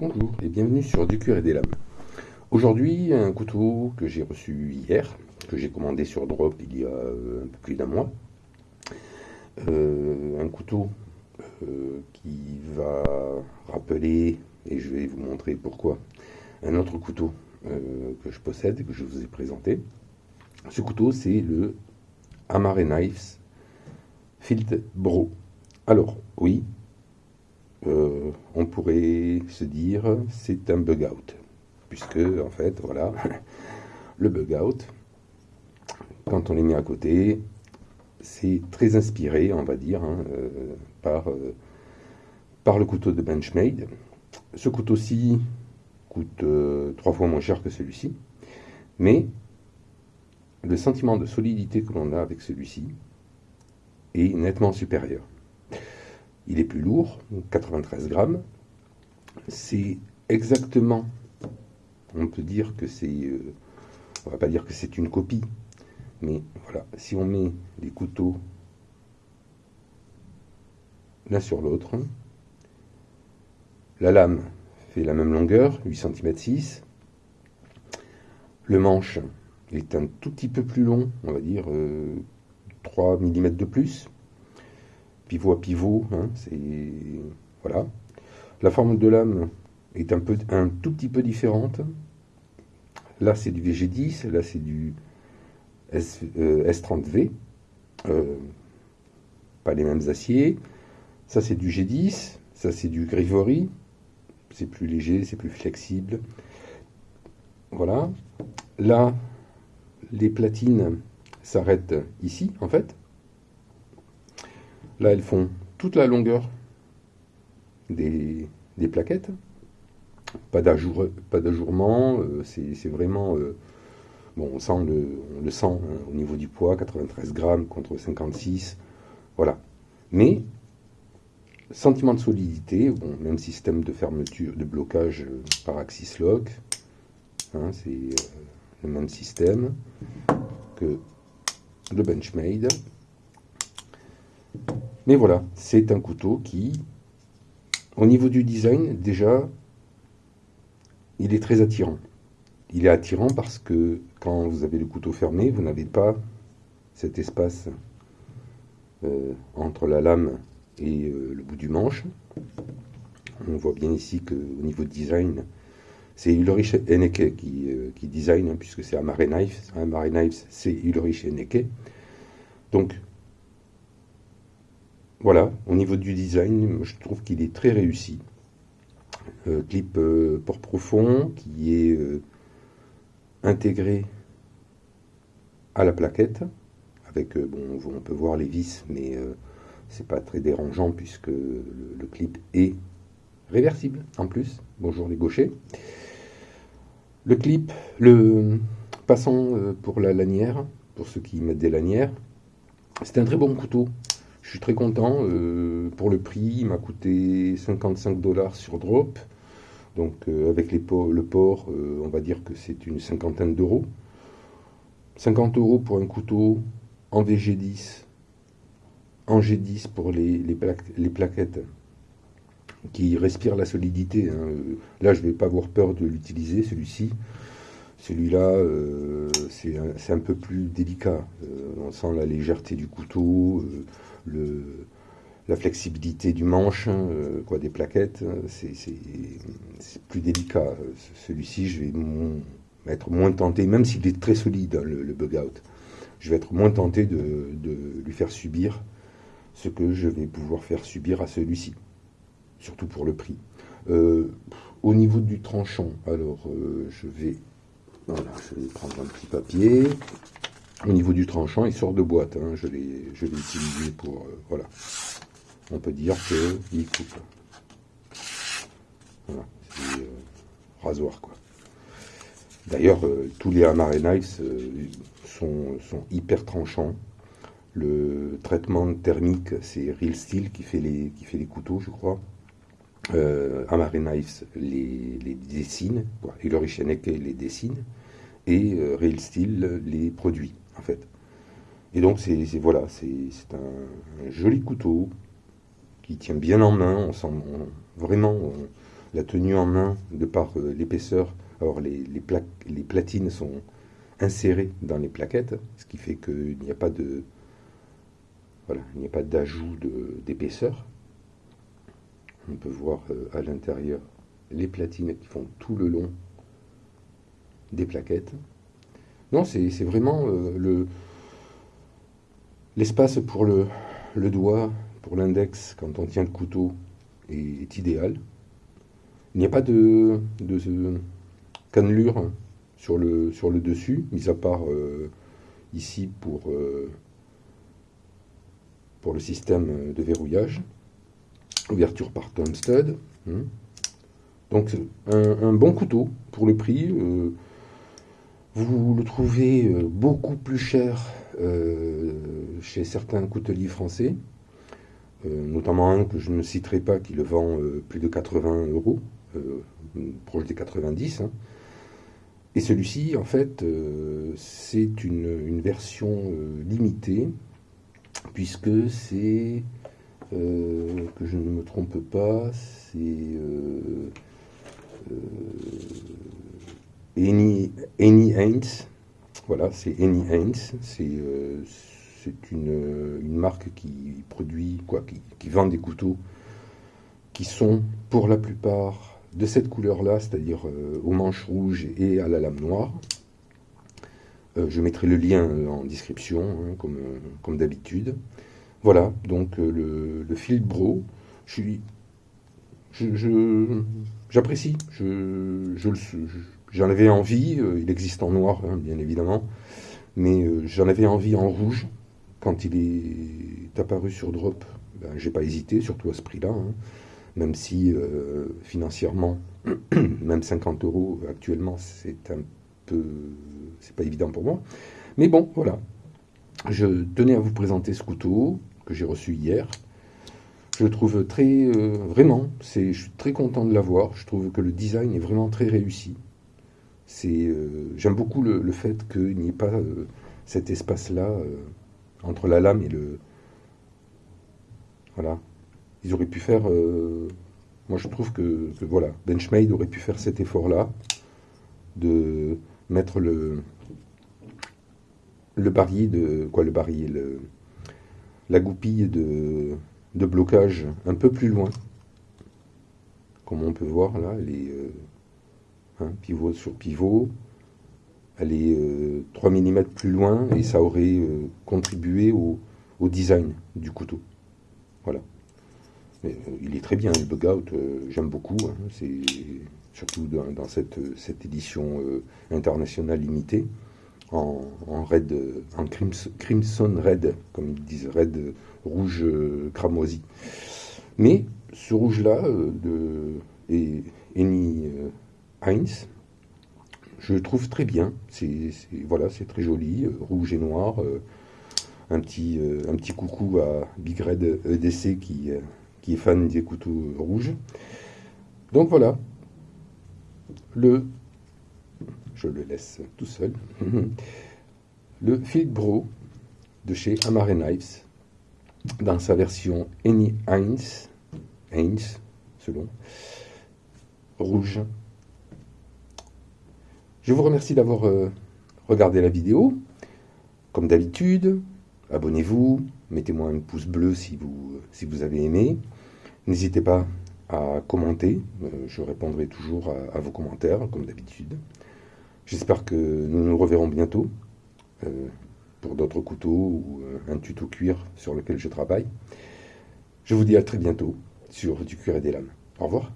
Bonjour et bienvenue sur Du cuir et des lames. Aujourd'hui, un couteau que j'ai reçu hier, que j'ai commandé sur Drop il y a euh, un peu plus d'un mois. Euh, un couteau euh, qui va rappeler, et je vais vous montrer pourquoi, un autre couteau que je possède, que je vous ai présenté. Ce couteau, c'est le Amare Knives Field Bro. Alors, oui, euh, on pourrait se dire c'est un bug out, puisque en fait, voilà, le bug out, quand on les met à côté, c'est très inspiré, on va dire, hein, euh, par, euh, par le couteau de Benchmade. Ce couteau-ci coûte trois fois moins cher que celui-ci, mais le sentiment de solidité que l'on a avec celui-ci est nettement supérieur. Il est plus lourd, 93 grammes. C'est exactement, on peut dire que c'est, euh, on va pas dire que c'est une copie, mais voilà, si on met les couteaux l'un sur l'autre, la lame fait la même longueur, 8 cm 6. Le manche est un tout petit peu plus long, on va dire 3 euh, mm de plus pivot à pivot. Hein, c'est voilà. La forme de lame est un, tout petit peu différente. Là, c'est du VG10, là, c'est du S, 30 euh, euh, pas les mêmes aciers. Ça, c'est du G10, ça, c'est du Grivory. C'est plus léger, c'est plus flexible. Voilà. Là, les platines s'arrêtent ici, en fait. Là, elles font toute la longueur des, plaquettes. Pas d'ajourement, euh, c'est vraiment... Euh, bon, on, sent le, le sent hein, au niveau du poids, 93 grammes contre 56. Voilà. Mais, sentiment de solidité, bon, même système de fermeture, de blocage euh, par axis lock. Hein, c'est le même système que le Benchmade. Mais voilà, c'est un couteau qui, au niveau du design, déjà, il est très attirant. Il est attirant parce que quand vous avez le couteau fermé, vous n'avez pas cet espace euh, entre la lame et euh, le bout du manche. On voit bien ici qu'au niveau de design, c'est Ulrich Henneke qui, euh, qui design, hein, puisque c'est Amare Knives. Amare Knives, c'est Ulrich Henneke. Donc, voilà, au niveau du design, je trouve qu'il est très réussi. Euh, clip euh, port profond qui est euh, intégré à la plaquette. Avec, bon, on peut voir les vis, mais c'est pas très dérangeant puisque le, clip est réversible en plus. Bonjour les gauchers. Le clip, le passant pour la lanière, pour ceux qui mettent des lanières, c'est un très bon couteau. Je suis très content. Euh, pour le prix, il m'a coûté 55 dollars sur Drop. Donc euh, avec les le port, euh, on va dire que c'est une cinquantaine d'euros. 50 euros pour un couteau en VG10, en G10 pour les, les, plaquettes qui respirent la solidité. Hein. Là, je ne vais pas avoir peur de l'utiliser, celui-ci. Celui-là, c'est un, peu plus délicat. on sent la légèreté du couteau le, la flexibilité du manche, hein, euh, quoi, des plaquettes, hein, c'est plus délicat. Celui-ci, je vais être moins tenté, même s'il est très solide, hein, le, bug out, je vais être moins tenté de, lui faire subir ce que je vais pouvoir faire subir à celui-ci, surtout pour le prix. Euh, au niveau du tranchant, alors euh, je vais, voilà, je vais prendre un petit papier. Au niveau du tranchant, il sort de boîte. Hein. Je l'ai utilisé pour... Euh, voilà. On peut dire qu'il coupe. Voilà. C'est euh, rasoir, quoi. D'ailleurs, euh, tous les Amare Knives sont, sont, hyper tranchants. Le traitement thermique, c'est Real Steel qui fait les, qui fait les couteaux, je crois. Amare Knives les, les dessine. Et le les dessine. Et Real Steel les produit en fait. Et donc, c'est voilà, c'est un, joli couteau qui tient bien en main. On sent vraiment, la tenue en main de par l'épaisseur. Alors les, les platines sont insérées dans les plaquettes, ce qui fait qu'il n'y a pas de voilà, il n'y a pas d'ajout d'épaisseur. On peut voir à l'intérieur les platines qui font tout le long des plaquettes. Non, c'est vraiment le l'espace pour le, doigt, pour l'index, quand on tient le couteau, est, idéal. Il n'y a pas de, de, cannelure sur le, dessus, mis à part euh, ici pour, euh, le système de verrouillage. Ouverture par Tom Stud. Hein. Donc un, bon couteau pour le prix. Euh, vous le trouvez beaucoup plus cher chez certains couteliers français. Euh, notamment un que je ne citerai pas qui le vend euh, plus de 80 euros, euh, proche des 90. Hein. Et celui-ci, en fait, c'est une, version limitée, puisque c'est, que je ne me trompe pas, c'est Annie, Annie Haynes. Voilà, c'est Haynes. C'est c'est une, marque qui produit, quoi, qui, vend des couteaux qui sont pour la plupart de cette couleur-là, c'est-à-dire euh, aux manches rouges et à la lame noire. Euh, je mettrai le lien euh, en description, hein, comme, d'habitude. Voilà, donc le, le Bro, je j'apprécie, je, j'en avais envie, il existe en noir, hein, bien évidemment, mais j'en avais envie en rouge, quand il est apparu sur Drop, ben, j'ai pas hésité, surtout à ce prix-là, hein. même si euh, financièrement, même 50 euros actuellement, c'est un peu, c'est pas évident pour moi. Mais bon, voilà. Je tenais à vous présenter ce couteau que j'ai reçu hier. Je le trouve très, euh, vraiment, je suis très content de l'avoir. Je trouve que le design est vraiment très réussi. C'est, euh, j'aime beaucoup le, le fait qu'il n'y ait pas cet espace-là entre la lame et le... Voilà. Ils auraient pu faire... Euh, moi, je trouve que, voilà, Benchmade aurait pu faire cet effort-là, de mettre le, le barillet de... Quoi, le barillet le, La goupille de, de blocage un peu plus loin. Comme on peut voir, là, elle est... Euh, hein, pivot sur pivot, est 3 euh, mm plus loin et ça aurait euh, contribué au, design du couteau. Voilà. Euh, il est très bien, le bug out, j'aime beaucoup. Hein. c'est surtout dans, cette, édition internationale limitée en, red, en crimson, red, comme ils disent, red rouge cramoisi. Mais ce rouge-là de Eni Heinz, je trouve très bien. C'est voilà, c'est très joli, euh, rouge et noir. Euh, un petit euh, un petit coucou à Big Red EDC qui qui est fan des couteaux rouges. Donc voilà. Le je le laisse tout seul. le Field Bro de chez Amare Knives dans sa version Any Heinz, Heinz selon rouge je vous remercie d'avoir euh, regardé la vidéo. Comme d'habitude, abonnez-vous, mettez-moi un pouce bleu si vous, si vous avez aimé. N'hésitez pas à commenter, euh, je répondrai toujours à, vos commentaires, comme d'habitude. J'espère que nous nous reverrons bientôt euh, pour d'autres couteaux ou un tuto cuir sur lequel je travaille. Je vous dis à très bientôt sur du cuir et des lames. Au revoir.